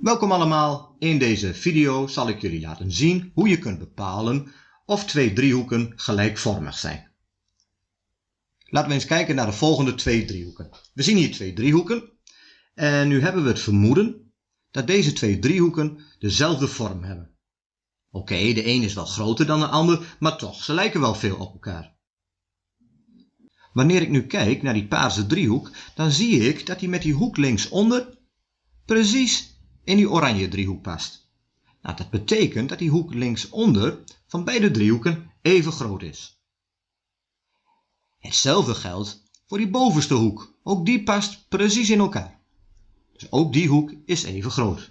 Welkom allemaal, in deze video zal ik jullie laten zien hoe je kunt bepalen of twee driehoeken gelijkvormig zijn. Laten we eens kijken naar de volgende twee driehoeken. We zien hier twee driehoeken en nu hebben we het vermoeden dat deze twee driehoeken dezelfde vorm hebben. Oké, de een is wel groter dan de ander, maar toch, ze lijken wel veel op elkaar. Wanneer ik nu kijk naar die paarse driehoek, dan zie ik dat die met die hoek linksonder precies in die oranje driehoek past. Nou, dat betekent dat die hoek linksonder van beide driehoeken even groot is. Hetzelfde geldt voor die bovenste hoek. Ook die past precies in elkaar. Dus ook die hoek is even groot.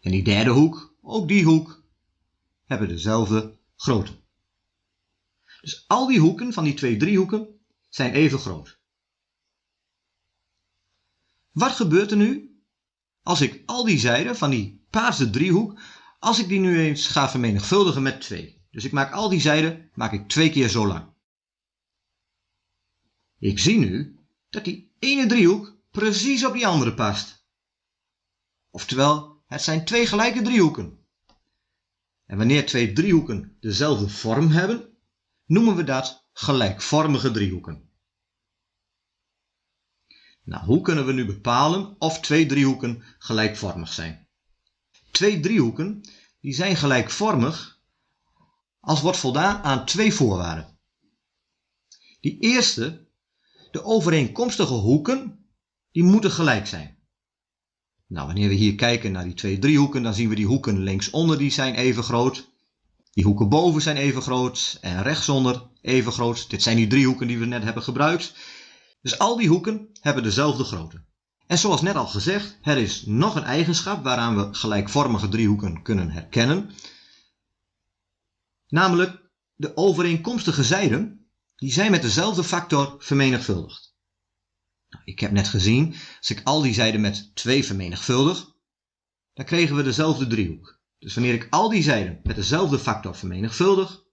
En die derde hoek, ook die hoek, hebben dezelfde grootte. Dus al die hoeken van die twee driehoeken zijn even groot. Wat gebeurt er nu als ik al die zijden van die paarse driehoek, als ik die nu eens ga vermenigvuldigen met 2. Dus ik maak al die zijden maak ik twee keer zo lang. Ik zie nu dat die ene driehoek precies op die andere past. Oftewel, het zijn twee gelijke driehoeken. En wanneer twee driehoeken dezelfde vorm hebben, noemen we dat gelijkvormige driehoeken. Nou, hoe kunnen we nu bepalen of twee driehoeken gelijkvormig zijn? Twee driehoeken die zijn gelijkvormig als wordt voldaan aan twee voorwaarden. Die eerste, de overeenkomstige hoeken, die moeten gelijk zijn. Nou, wanneer we hier kijken naar die twee driehoeken, dan zien we die hoeken linksonder die zijn even groot. Die hoeken boven zijn even groot en rechtsonder even groot. Dit zijn die driehoeken die we net hebben gebruikt. Dus al die hoeken hebben dezelfde grootte. En zoals net al gezegd, er is nog een eigenschap waaraan we gelijkvormige driehoeken kunnen herkennen. Namelijk de overeenkomstige zijden, die zijn met dezelfde factor vermenigvuldigd. Nou, ik heb net gezien, als ik al die zijden met 2 vermenigvuldig, dan kregen we dezelfde driehoek. Dus wanneer ik al die zijden met dezelfde factor vermenigvuldig,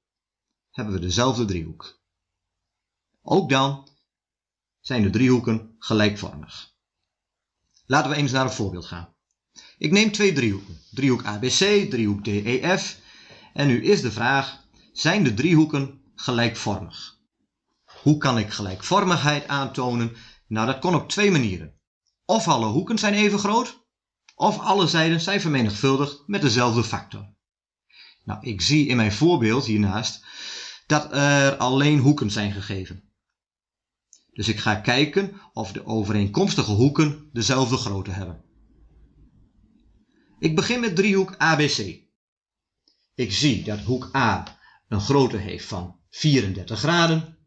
hebben we dezelfde driehoek. Ook dan zijn de driehoeken gelijkvormig. Laten we eens naar een voorbeeld gaan. Ik neem twee driehoeken. Driehoek ABC, driehoek DEF. En nu is de vraag, zijn de driehoeken gelijkvormig? Hoe kan ik gelijkvormigheid aantonen? Nou, dat kon op twee manieren. Of alle hoeken zijn even groot, of alle zijden zijn vermenigvuldigd met dezelfde factor. Nou, ik zie in mijn voorbeeld hiernaast dat er alleen hoeken zijn gegeven. Dus ik ga kijken of de overeenkomstige hoeken dezelfde grootte hebben. Ik begin met driehoek ABC. Ik zie dat hoek A een grootte heeft van 34 graden.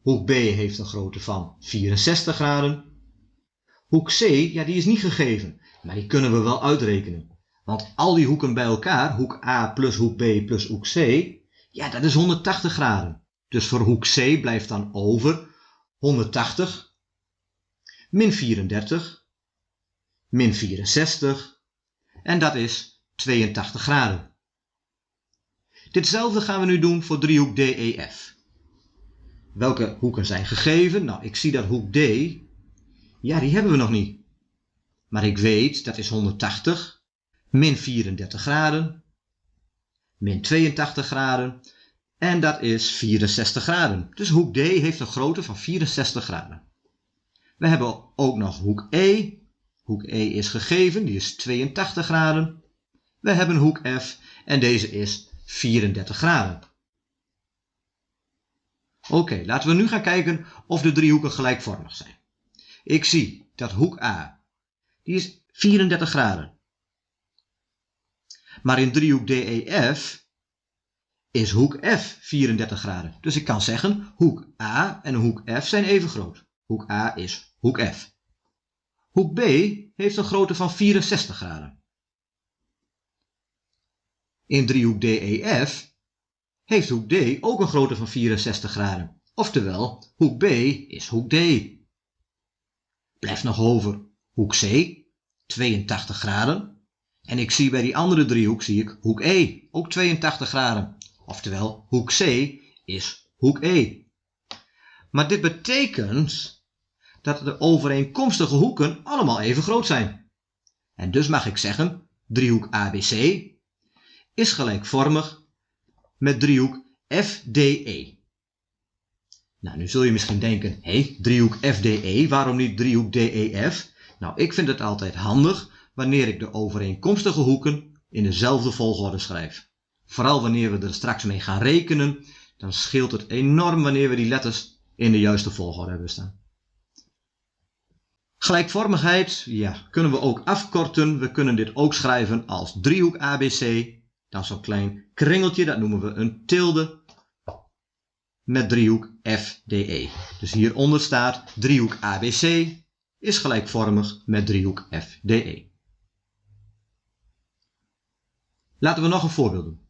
Hoek B heeft een grootte van 64 graden. Hoek C, ja die is niet gegeven, maar die kunnen we wel uitrekenen. Want al die hoeken bij elkaar, hoek A plus hoek B plus hoek C, ja dat is 180 graden. Dus voor hoek C blijft dan over 180, min 34, min 64 en dat is 82 graden. Ditzelfde gaan we nu doen voor driehoek DEF. Welke hoeken zijn gegeven? Nou, ik zie dat hoek D, ja die hebben we nog niet. Maar ik weet dat is 180, min 34 graden, min 82 graden en dat is 64 graden. Dus hoek D heeft een grootte van 64 graden. We hebben ook nog hoek E. Hoek E is gegeven, die is 82 graden. We hebben hoek F en deze is 34 graden. Oké, laten we nu gaan kijken of de driehoeken gelijkvormig zijn. Ik zie dat hoek A, die is 34 graden. Maar in driehoek DEF is hoek F 34 graden. Dus ik kan zeggen, hoek A en hoek F zijn even groot. Hoek A is hoek F. Hoek B heeft een grootte van 64 graden. In driehoek DEF heeft hoek D ook een grootte van 64 graden. Oftewel, hoek B is hoek D. Blijft nog over hoek C, 82 graden. En ik zie bij die andere driehoek zie ik hoek E, ook 82 graden. Oftewel, hoek C is hoek E. Maar dit betekent dat de overeenkomstige hoeken allemaal even groot zijn. En dus mag ik zeggen, driehoek ABC is gelijkvormig met driehoek FDE. Nou, nu zul je misschien denken, hé, hey, driehoek FDE, waarom niet driehoek DEF? Nou, ik vind het altijd handig wanneer ik de overeenkomstige hoeken in dezelfde volgorde schrijf. Vooral wanneer we er straks mee gaan rekenen, dan scheelt het enorm wanneer we die letters in de juiste volgorde hebben staan. Gelijkvormigheid, ja, kunnen we ook afkorten. We kunnen dit ook schrijven als driehoek ABC. Dan zo'n klein kringeltje, dat noemen we een tilde. Met driehoek FDE. Dus hieronder staat driehoek ABC is gelijkvormig met driehoek FDE. Laten we nog een voorbeeld doen.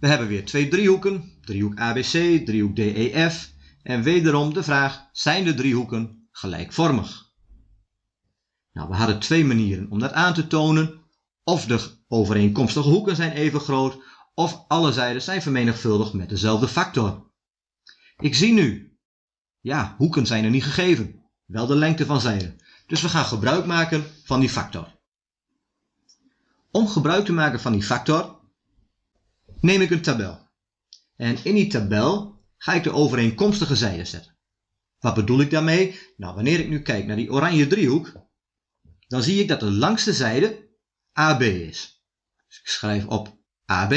We hebben weer twee driehoeken, driehoek ABC, driehoek DEF. En wederom de vraag, zijn de driehoeken gelijkvormig? Nou, we hadden twee manieren om dat aan te tonen. Of de overeenkomstige hoeken zijn even groot, of alle zijden zijn vermenigvuldigd met dezelfde factor. Ik zie nu, ja, hoeken zijn er niet gegeven, wel de lengte van zijden. Dus we gaan gebruik maken van die factor. Om gebruik te maken van die factor neem ik een tabel. En in die tabel ga ik de overeenkomstige zijden zetten. Wat bedoel ik daarmee? Nou, wanneer ik nu kijk naar die oranje driehoek, dan zie ik dat de langste zijde AB is. Dus ik schrijf op AB.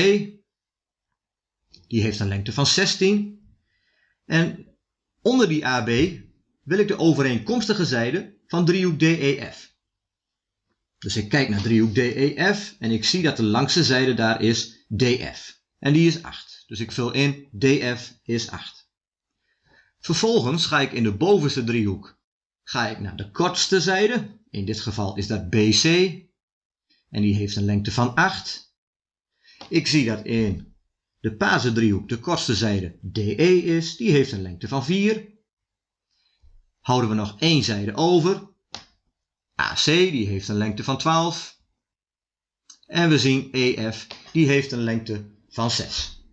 Die heeft een lengte van 16. En onder die AB wil ik de overeenkomstige zijde van driehoek DEF. Dus ik kijk naar driehoek DEF en ik zie dat de langste zijde daar is DF. En die is 8. Dus ik vul in DF is 8. Vervolgens ga ik in de bovenste driehoek ga ik naar de kortste zijde. In dit geval is dat BC. En die heeft een lengte van 8. Ik zie dat in de Pazen driehoek de kortste zijde DE is. Die heeft een lengte van 4. Houden we nog één zijde over. AC die heeft een lengte van 12. En we zien EF die heeft een lengte van 6.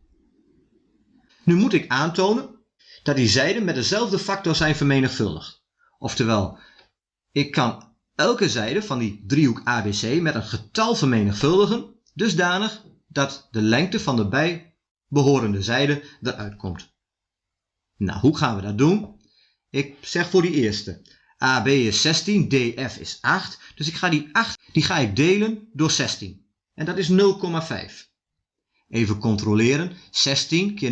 Nu moet ik aantonen dat die zijden met dezelfde factor zijn vermenigvuldigd. Oftewel, ik kan elke zijde van die driehoek ABC met een getal vermenigvuldigen, dusdanig dat de lengte van de bijbehorende zijde eruit komt. Nou, hoe gaan we dat doen? Ik zeg voor die eerste, AB is 16, DF is 8, dus ik ga die 8 die ga ik delen door 16. En dat is 0,5. Even controleren, 16 keer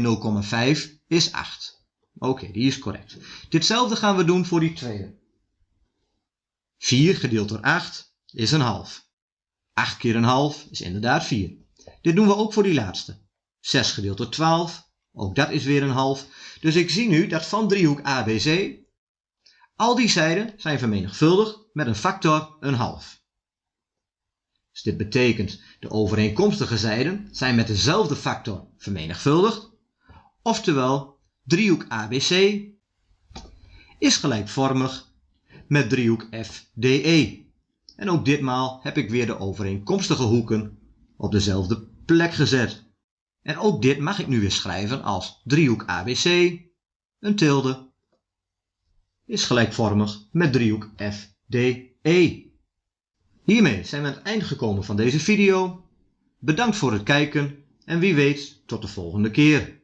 0,5 is 8. Oké, die is correct. Ditzelfde gaan we doen voor die tweede. 4 gedeeld door 8 is een half. 8 keer een half is inderdaad 4. Dit doen we ook voor die laatste. 6 gedeeld door 12, ook dat is weer een half. Dus ik zie nu dat van driehoek ABC al die zijden zijn vermenigvuldigd met een factor een half. Dus dit betekent de overeenkomstige zijden zijn met dezelfde factor vermenigvuldigd. Oftewel driehoek ABC is gelijkvormig met driehoek FDE. En ook ditmaal heb ik weer de overeenkomstige hoeken op dezelfde plek gezet. En ook dit mag ik nu weer schrijven als driehoek ABC, een tilde, is gelijkvormig met driehoek FDE. Hiermee zijn we aan het eind gekomen van deze video. Bedankt voor het kijken en wie weet tot de volgende keer.